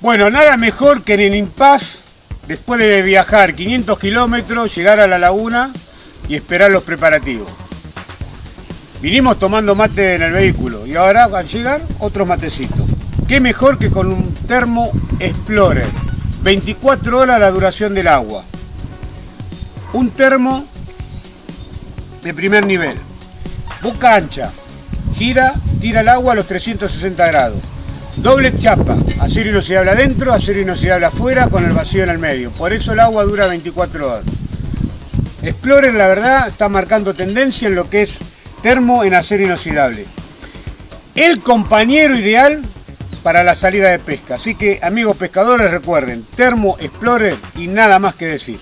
Bueno, nada mejor que en el Impas, después de viajar 500 kilómetros, llegar a la laguna y esperar los preparativos. Vinimos tomando mate en el vehículo y ahora al llegar otros matecitos. ¿Qué mejor que con un termo Explorer? 24 horas la duración del agua. Un termo de primer nivel. Boca ancha. Gira, tira el agua a los 360 grados. Doble chapa, acero inoxidable adentro, acero inoxidable afuera con el vacío en el medio. Por eso el agua dura 24 horas. Explorer la verdad está marcando tendencia en lo que es termo en acero inoxidable. El compañero ideal para la salida de pesca. Así que amigos pescadores recuerden, termo Explorer y nada más que decir.